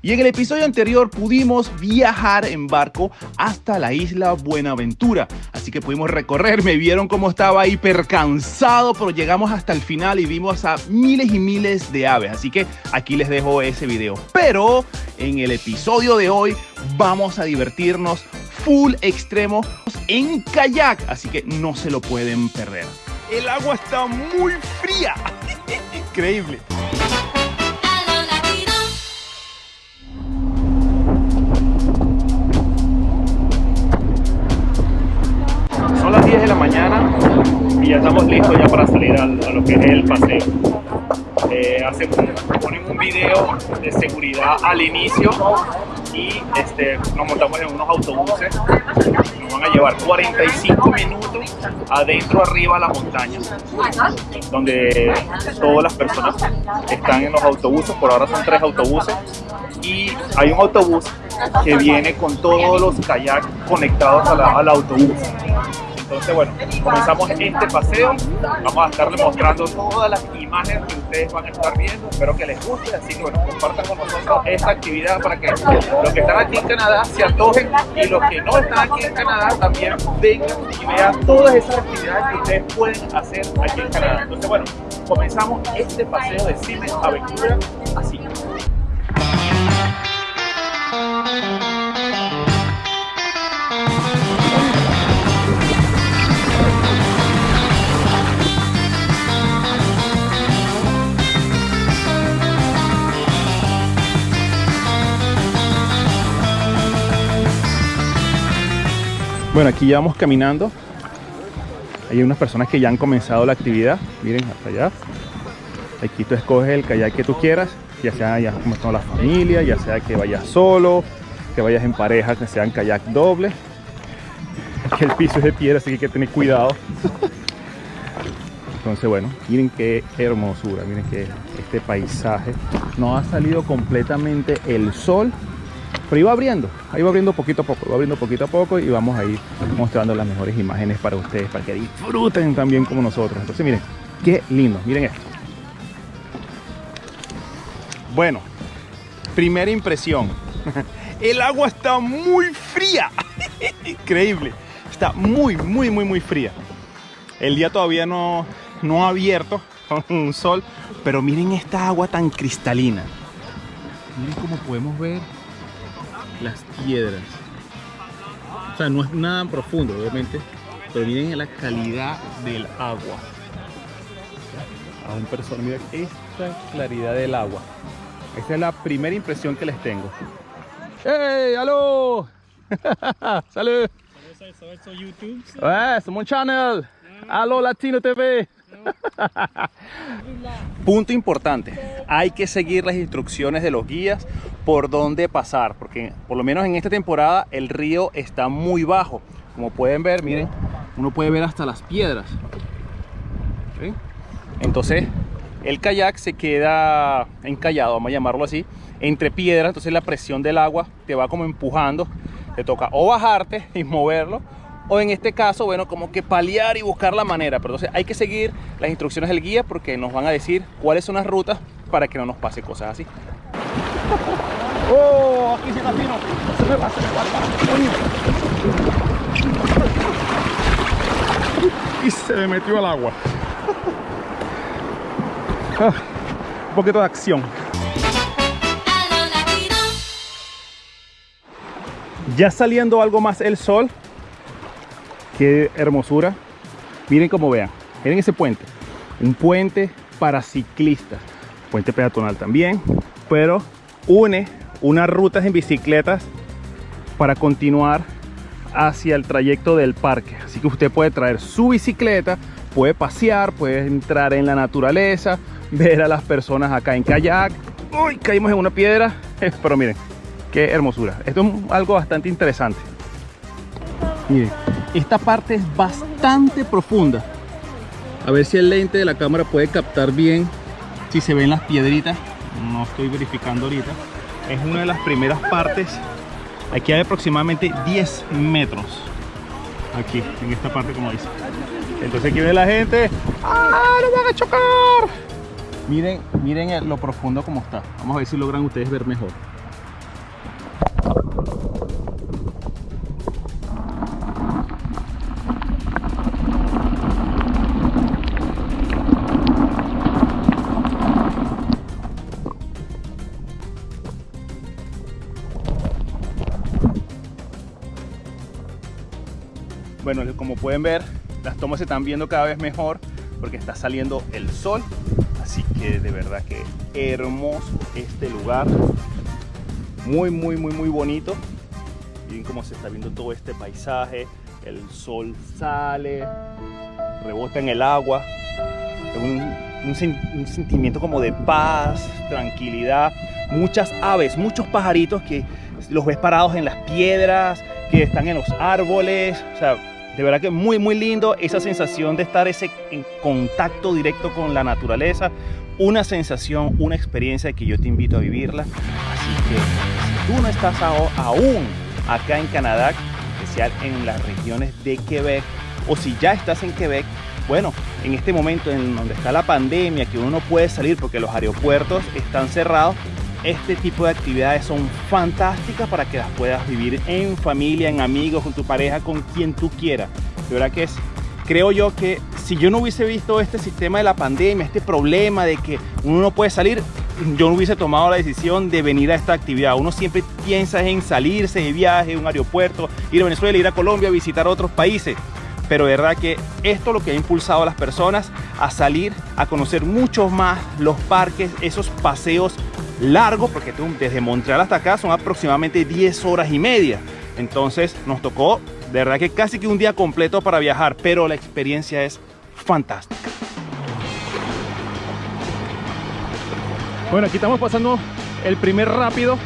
Y en el episodio anterior pudimos viajar en barco hasta la isla Buenaventura. Así que pudimos recorrer, me vieron cómo estaba hiper cansado, pero llegamos hasta el final y vimos a miles y miles de aves. Así que aquí les dejo ese video. Pero en el episodio de hoy vamos a divertirnos full extremo en kayak. Así que no se lo pueden perder. El agua está muy fría. Increíble. 10 de la mañana y ya estamos listos ya para salir a, lo que es el paseo. Eh, ponen un video de seguridad al inicio y este, nos montamos en unos autobuses. Nos van a llevar 45 minutos adentro arriba a la montaña, donde todas las personas están en los autobuses. Por ahora son tres autobuses y hay un autobús que viene con todos los kayaks conectados a al autobús. Entonces, bueno, comenzamos este paseo. Vamos a estarles mostrando todas las imágenes que ustedes van a estar viendo. Espero que les guste. Así que, bueno, compartan con nosotros esta actividad para que los que están aquí en Canadá se antojen y los que no están aquí en Canadá también vengan y vean todas esas actividades que ustedes pueden hacer aquí en Canadá. Entonces, bueno, comenzamos este paseo de Cine Aventura así. Bueno, aquí ya vamos caminando. Hay unas personas que ya han comenzado la actividad. Miren, hasta allá. Aquí tú escoges el kayak que tú quieras, ya sea ya como está la familia, ya sea que vayas solo, que vayas en pareja, que sean kayak doble. Aquí el piso es de piedra, así que hay que tener cuidado. Entonces, bueno, miren qué hermosura, miren que este paisaje. No ha salido completamente el sol, pero iba abriendo, ahí va abriendo poquito a poco, va abriendo poquito a poco y vamos a ir mostrando las mejores imágenes para ustedes, para que disfruten también como nosotros. Entonces miren, qué lindo, miren esto. Bueno, primera impresión. El agua está muy fría. Increíble. Está muy, muy, muy, muy fría. El día todavía no, no ha abierto con un sol, pero miren esta agua tan cristalina. Miren cómo podemos ver las piedras. O sea, no es nada profundo, obviamente, pero miren la calidad del agua. A un persona, mira esta claridad del agua. Esta es la primera impresión que les tengo. ¡Hey! ¡Aló! ¡Salud! It's on YouTube. ¡Eh! ¡Somos un channel! ¡Aló Latino TV! Punto importante, hay que seguir las instrucciones de los guías por dónde pasar, porque por lo menos en esta temporada el río está muy bajo. Como pueden ver, miren, uno puede ver hasta las piedras. Entonces, el kayak se queda encallado, vamos a llamarlo así, entre piedras, entonces la presión del agua te va como empujando, te toca o bajarte y moverlo, o en este caso, bueno, como que paliar y buscar la manera. Pero entonces hay que seguir las instrucciones del guía porque nos van a decir cuáles son las rutas para que no nos pase cosas así. ¡Oh! Aquí se camino. Se me va, se me va. Y se me metió al agua. Ah, un poquito de acción. Ya saliendo algo más el sol, qué hermosura. Miren cómo vean, miren ese puente. Un puente para ciclistas, puente peatonal también, pero une unas rutas en bicicletas para continuar hacia el trayecto del parque. Así que usted puede traer su bicicleta, puede pasear, puede entrar en la naturaleza, ver a las personas acá en kayak. Uy, caímos en una piedra, pero miren, qué hermosura. Esto es algo bastante interesante. Miren, esta parte es bastante profunda. A ver si el lente de la cámara puede captar bien si se ven las piedritas. No estoy verificando ahorita. Es una de las primeras partes. Aquí hay aproximadamente 10 metros. Aquí, en esta parte como dice. Entonces aquí ve la gente. ¡Ah, no van a chocar! Miren, miren lo profundo como está. Vamos a ver si logran ustedes ver mejor. Pueden ver, las tomas se están viendo cada vez mejor porque está saliendo el sol. Así que de verdad que hermoso este lugar. Muy, muy, muy, muy bonito. Miren cómo se está viendo todo este paisaje. El sol sale, rebota en el agua. Un, un, sentimiento como de paz, tranquilidad. Muchas aves, muchos pajaritos que los ves parados en las piedras, que están en los árboles. O sea, de verdad que muy muy lindo esa sensación de estar ese en contacto directo con la naturaleza. Una sensación una experiencia que yo te invito a vivirla. Así que si tú no estás aún acá en Canadá especial en las regiones de Quebec o si ya estás en Quebec bueno, en este momento en donde está la pandemia, que uno no puede salir porque los aeropuertos están cerrados, este tipo de actividades son fantásticas para que las puedas vivir en familia, en amigos, con tu pareja, con quien tú quieras. De verdad que es, creo yo que si yo no hubiese visto este sistema de la pandemia, este problema de que uno no puede salir, yo no hubiese tomado la decisión de venir a esta actividad. Uno siempre piensa en salirse de viaje, un aeropuerto, ir a Venezuela, ir a Colombia, visitar otros países pero de verdad que esto es lo que ha impulsado a las personas a salir a conocer mucho más los parques, esos paseos largo porque desde Montreal hasta acá son aproximadamente 10 horas y media. Entonces nos tocó de verdad que casi que un día completo para viajar, pero la experiencia es fantástica. Bueno, aquí estamos pasando el primer rápido.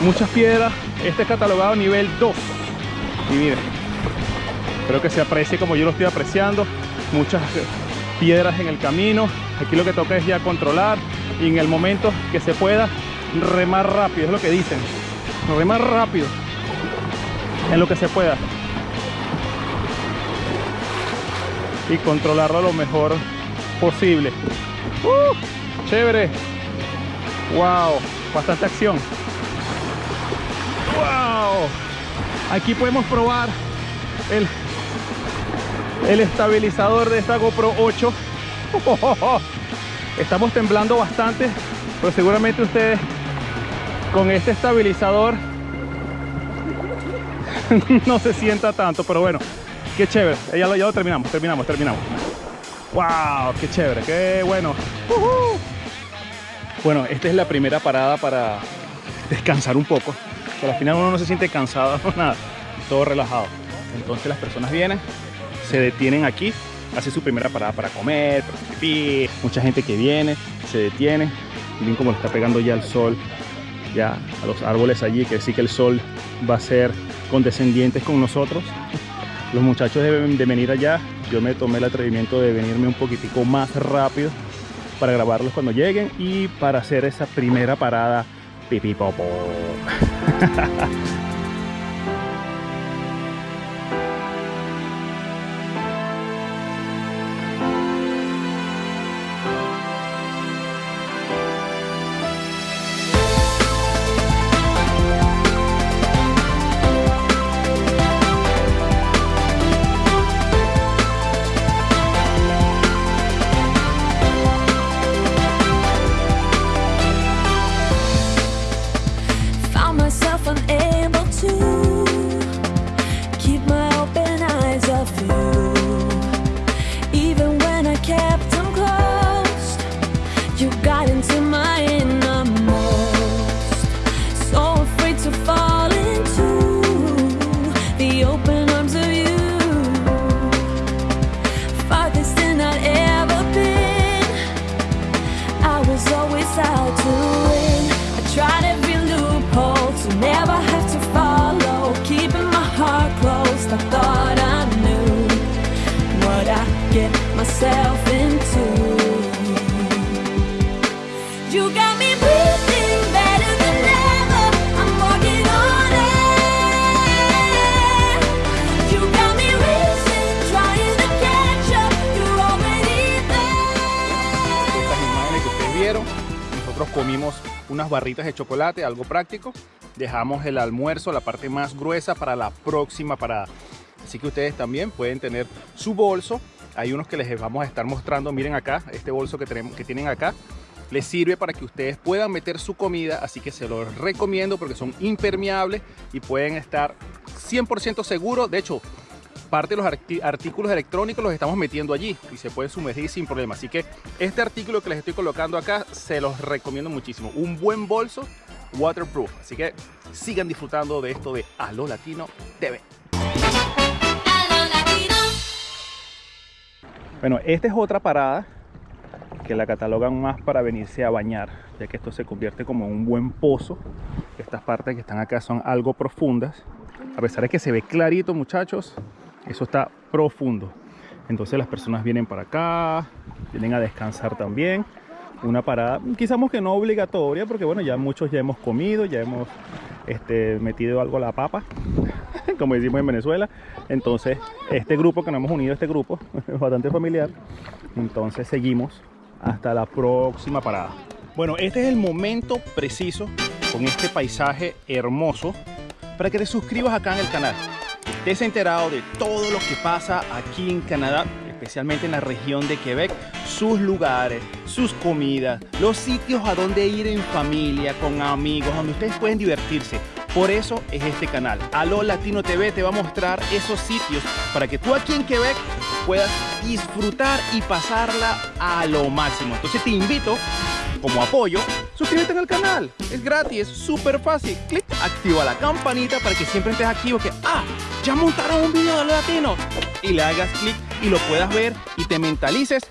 Muchas piedras. Este es catalogado nivel 2. Y miren, espero que se aprecie como yo lo estoy apreciando. Muchas piedras en el camino. Aquí lo que toca es ya controlar y en el momento que se pueda remar rápido, es lo que dicen. Remar rápido en lo que se pueda. Y controlarlo lo mejor posible. ¡Uh! chévere. Wow, bastante acción. Wow. Aquí podemos probar el, el estabilizador de esta GoPro 8. Estamos temblando bastante, pero seguramente ustedes con este estabilizador no se sienta tanto, pero bueno, qué chévere. Ya lo, ya lo terminamos, terminamos, terminamos. ¡Wow! ¡Qué chévere! ¡Qué bueno! Bueno, esta es la primera parada para descansar un poco. Que al final uno no se siente cansado, nada, todo relajado. Entonces las personas vienen, se detienen aquí hace su primera parada para comer, para pipí. Mucha gente que viene, se detiene. Miren cómo está pegando ya el sol ya a los árboles allí, que sí que el sol va a ser condescendientes con nosotros. Los muchachos deben de venir allá. Yo me tomé el atrevimiento de venirme un poquitico más rápido para grabarlos cuando lleguen y para hacer esa primera parada pipí unas barritas de chocolate, algo práctico. Dejamos el almuerzo, la parte más gruesa para la próxima parada. Así que ustedes también pueden tener su bolso. Hay unos que les vamos a estar mostrando, miren acá, este bolso que, tenemos, que tienen acá. les sirve para que ustedes puedan meter su comida, así que se los recomiendo porque son impermeables y pueden estar 100% seguros. De hecho, parte de los artículos electrónicos los estamos metiendo allí y se puede sumergir sin problema. Así que este artículo que les estoy colocando acá se los recomiendo muchísimo. Un buen bolso waterproof. Así que sigan disfrutando de esto de Alo Latino TV. Bueno, esta es otra parada que la catalogan más para venirse a bañar, ya que esto se convierte como un buen pozo. Estas partes que están acá son algo profundas. A pesar de que se ve clarito, muchachos, eso está profundo. Entonces las personas vienen para acá, vienen a descansar también. Una parada, quizás que no obligatoria, porque bueno, ya muchos ya hemos comido, ya hemos este, metido algo a la papa, como decimos en Venezuela. Entonces, este grupo que nos hemos unido, este grupo, es bastante familiar. Entonces seguimos hasta la próxima parada. Bueno, este es el momento preciso con este paisaje hermoso para que te suscribas acá en el canal. Estés enterado de todo lo que pasa aquí en Canadá, especialmente en la región de Quebec, sus lugares, sus comidas, los sitios a donde ir en familia, con amigos, donde ustedes pueden divertirse. Por eso es este canal. Aló Latino TV te va a mostrar esos sitios para que tú aquí en Quebec puedas disfrutar y pasarla a lo máximo. Entonces te invito como apoyo, suscríbete al canal. Es gratis, es súper fácil. Clic, activa la campanita para que siempre estés activo que, ah, ya montaron un video de latino. Y le hagas clic y lo puedas ver y te mentalices,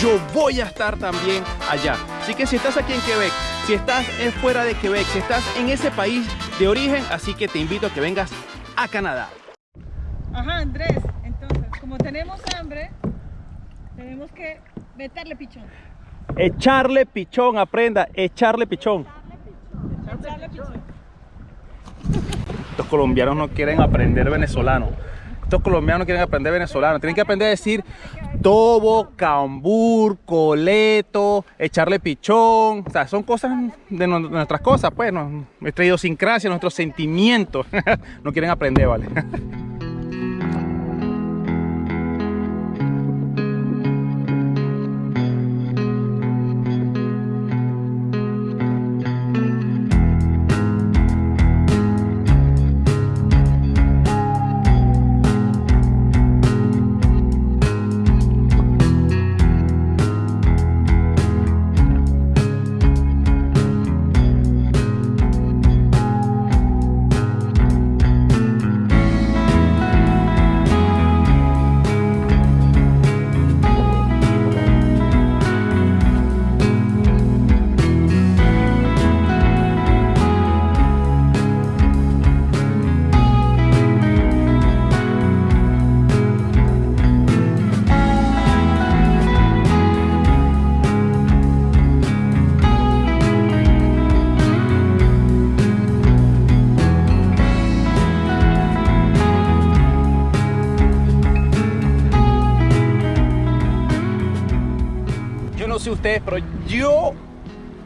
yo voy a estar también allá. Así que si estás aquí en Quebec, si estás fuera de Quebec, si estás en ese país de origen, así que te invito a que vengas a Canadá. Ajá, Andrés, entonces, como tenemos hambre, tenemos que meterle pichón. Echarle pichón, aprenda, echarle pichón. Echarle pichón. Los colombianos no quieren aprender venezolano. Estos colombianos quieren aprender venezolano. Tienen que aprender a decir tobo, cambur, coleto, echarle pichón. O sea, son cosas de nuestras cosas, pues, nuestra idiosincrasia, nuestros sentimientos. no quieren aprender, ¿vale? pero yo,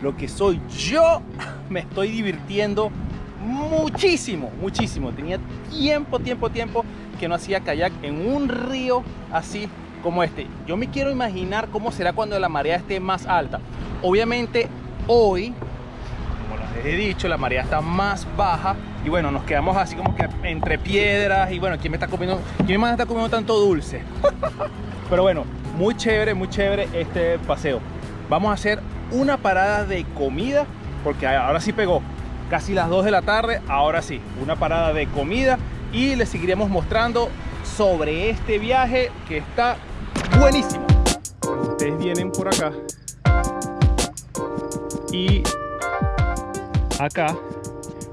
lo que soy yo, me estoy divirtiendo muchísimo, muchísimo. Tenía tiempo, tiempo, tiempo que no hacía kayak en un río así como este. Yo me quiero imaginar cómo será cuando la marea esté más alta. Obviamente hoy, como les he dicho, la marea está más baja y bueno, nos quedamos así como que entre piedras y bueno, ¿quién me está comiendo? ¿Quién más está comiendo tanto dulce? Pero bueno, muy chévere, muy chévere este paseo. Vamos a hacer una parada de comida, porque ahora sí pegó. Casi las 2 de la tarde, ahora sí, una parada de comida y les seguiremos mostrando sobre este viaje que está buenísimo. Ustedes vienen por acá y acá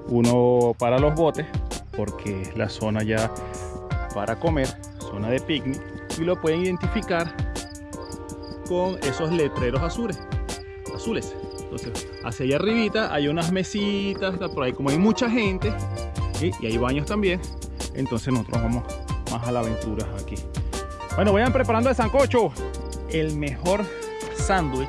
uno para los botes porque es la zona ya para comer, zona de picnic y lo pueden identificar con esos letreros azules. azules. Entonces, hacia allá arribita hay unas mesitas, por ahí como hay mucha gente y hay baños también. Entonces nosotros vamos más a la aventura aquí. Bueno, vayan preparando el sancocho. El mejor sándwich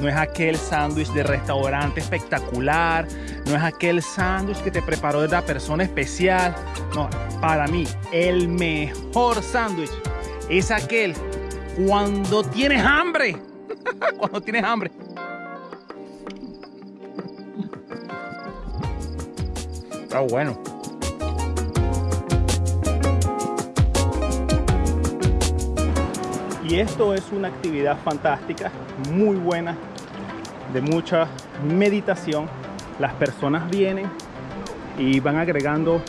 no es aquel sándwich de restaurante espectacular, no es aquel sándwich que te preparó de la persona especial. No, para mí, el mejor sándwich es aquel cuando tienes hambre. cuando tienes hambre. Está bueno. Y esto es una actividad fantástica, muy buena, de mucha meditación. Las personas vienen y van agregando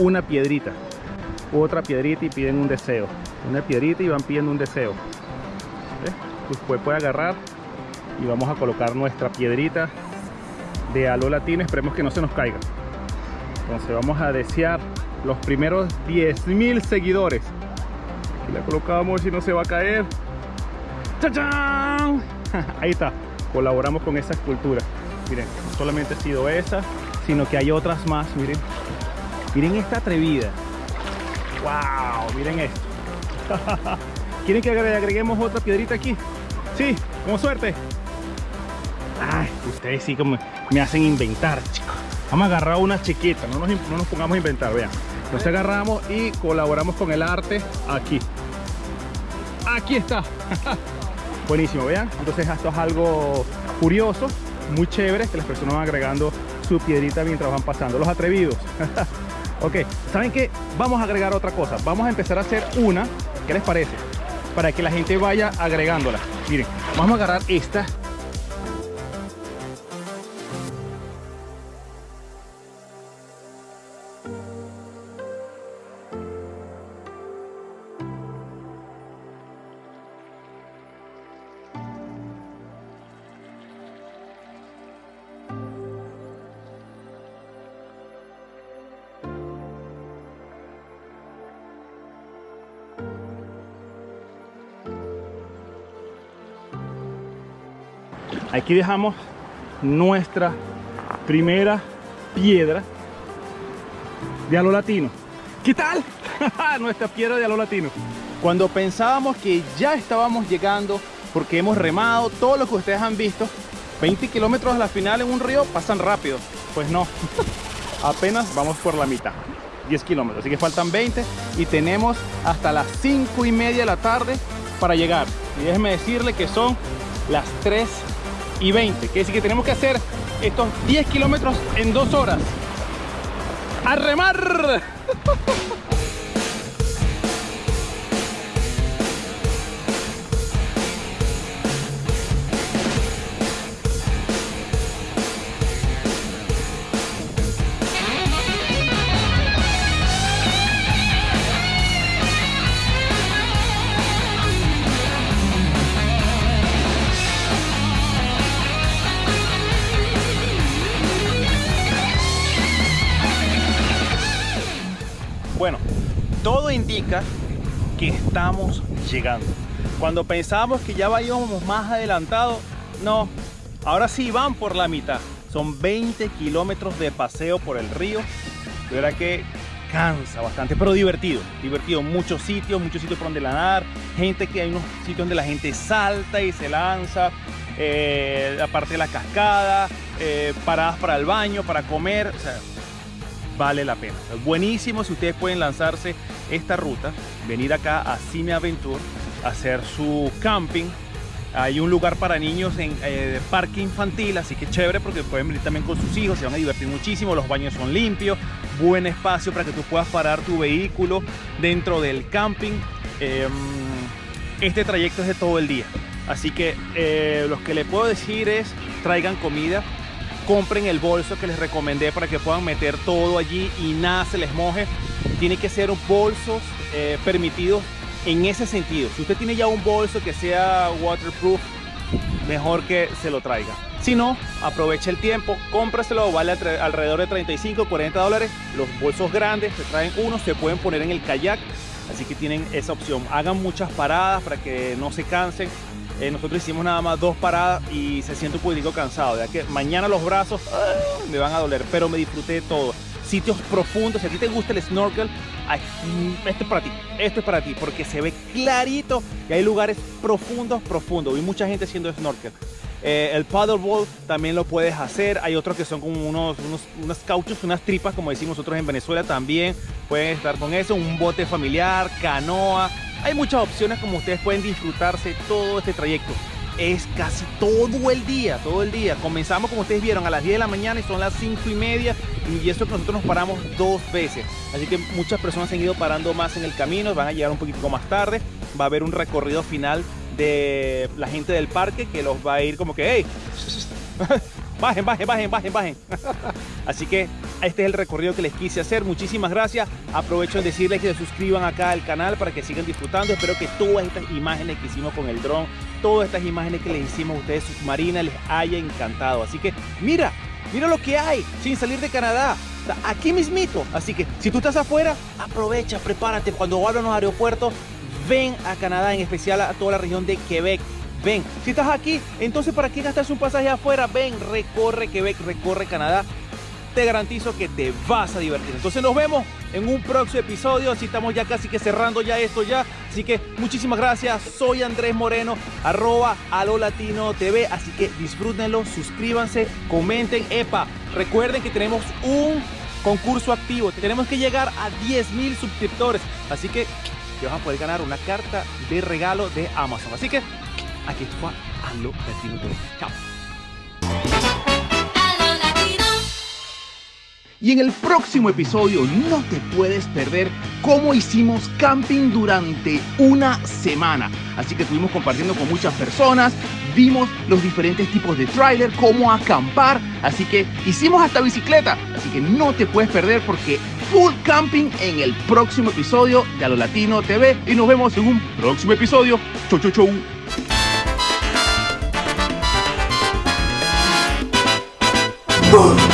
una piedrita otra piedrita y piden un deseo. Una piedrita y van pidiendo un deseo. ¿Ves? Después puede agarrar y vamos a colocar nuestra piedrita de alo latino. Esperemos que no se nos caiga. Entonces vamos a desear los primeros 10.000 seguidores. Aquí la colocamos si no se va a caer. ¡Chachán! Ahí está. Colaboramos con esa escultura. Miren, no solamente ha sido esa, sino que hay otras más. Miren. Miren esta atrevida. ¡Wow! Miren esto. ¿Quieren que agreguemos otra piedrita aquí? Sí, como suerte. Ay, ustedes sí como me hacen inventar, chicos. Vamos a agarrar una chiquita, no nos, no nos pongamos a inventar, vean. Nos agarramos y colaboramos con el arte aquí. Aquí está. Buenísimo, vean. Entonces esto es algo curioso, muy chévere, que las personas van agregando su piedrita mientras van pasando. Los atrevidos. ok, ¿saben qué? Vamos a agregar otra cosa. Vamos a empezar a hacer una, ¿qué les parece? Para que la gente vaya agregándola. Miren, vamos a agarrar esta Aquí dejamos nuestra primera piedra de alo latino. ¿Qué tal? nuestra piedra de alo latino. Cuando pensábamos que ya estábamos llegando, porque hemos remado todo lo que ustedes han visto, 20 kilómetros a la final en un río pasan rápido. Pues no, apenas vamos por la mitad. 10 kilómetros, así que faltan 20 y tenemos hasta las 5 y media de la tarde para llegar. Y déjenme decirle que son las 3 y 20. Que decir que tenemos que hacer estos 10 kilómetros en 2 horas. ¡A remar! estamos llegando. Cuando pensábamos que ya íbamos más adelantados, no, ahora sí van por la mitad. Son 20 kilómetros de paseo por el río. De verdad que cansa bastante, pero divertido. Divertido, muchos sitios, muchos sitios por donde nadar. Gente que hay unos sitios donde la gente salta y se lanza. Eh, aparte de la cascada, eh, paradas para el baño, para comer. Vale la pena. Buenísimo si ustedes pueden lanzarse esta ruta, venir acá a Cine Aventure, hacer su camping. Hay un lugar para niños en eh, parque infantil, así que chévere porque pueden venir también con sus hijos, se van a divertir muchísimo, los baños son limpios, buen espacio para que tú puedas parar tu vehículo dentro del camping. Eh, este trayecto es de todo el día, así que eh, lo que les puedo decir es traigan comida, compren el bolso que les recomendé para que puedan meter todo allí y nada se les moje. Tiene que ser bolsos eh, permitidos en ese sentido. Si usted tiene ya un bolso que sea waterproof, mejor que se lo traiga. Si no, aproveche el tiempo, cómpraselo, vale alrededor de 35, 40 dólares. Los bolsos grandes se traen uno, se pueden poner en el kayak, así que tienen esa opción. Hagan muchas paradas para que no se cansen. Eh, nosotros hicimos nada más dos paradas y se siente un poquito cansado, ya que mañana los brazos ah, me van a doler, pero me disfruté de todo. Sitios profundos, si a ti te gusta el snorkel, esto es para ti, esto es para ti, porque se ve clarito y hay lugares profundos, profundos. Vi mucha gente haciendo snorkel. Eh, el paddleboard también lo puedes hacer. Hay otros que son como unos, unos, unos cauchos, unas tripas, como decimos nosotros en Venezuela también. Pueden estar con eso. Un bote familiar, canoa. Hay muchas opciones como ustedes pueden disfrutarse todo este trayecto. es casi todo el día, todo el día. Comenzamos, como ustedes vieron, a las 10 de la mañana y son las 5 y media. Y eso que nosotros nos paramos dos veces. Así que muchas personas han ido parando más en el camino, van a llegar un poquito más tarde. Va a haber un recorrido final de la gente del parque que los va a ir como que, hey, bajen, bajen, bajen, bajen, bajen. Así que este es el recorrido que les quise hacer. Muchísimas gracias. Aprovecho en decirles que se suscriban acá al canal para que sigan disfrutando. Espero que todas estas imágenes que hicimos con el dron, todas estas imágenes que les hicimos a ustedes submarinas les haya encantado. Así que mira, mira lo que hay sin salir de Canadá. Aquí mismito. Así que si tú estás afuera, aprovecha, prepárate. Cuando abran los aeropuertos, ven a Canadá, en especial a toda la región de Quebec. Ven, si estás aquí, entonces ¿para qué gastas un pasaje afuera? Ven, recorre Quebec, recorre Canadá. Te garantizo que te vas a divertir. Entonces nos vemos en un próximo episodio. Así estamos ya casi que cerrando ya esto ya. Así que muchísimas gracias. Soy Andrés Moreno, arroba Alo Latino TV. Así que disfrútenlo, suscríbanse, comenten. Epa, recuerden que tenemos un concurso activo. Tenemos que llegar a 10 mil suscriptores. Así que que vas a poder ganar una carta de regalo de Amazon. Así que aquí está Alo Latino TV. Chao. Y en el próximo episodio no te puedes perder cómo hicimos camping durante una semana. Así que estuvimos compartiendo con muchas personas, vimos los diferentes tipos de trailer, cómo acampar, así que hicimos hasta bicicleta. Así que no te puedes perder porque full camping en el próximo episodio de Alo Latino TV y nos vemos en un próximo episodio. Chau, chau, chau. Boom.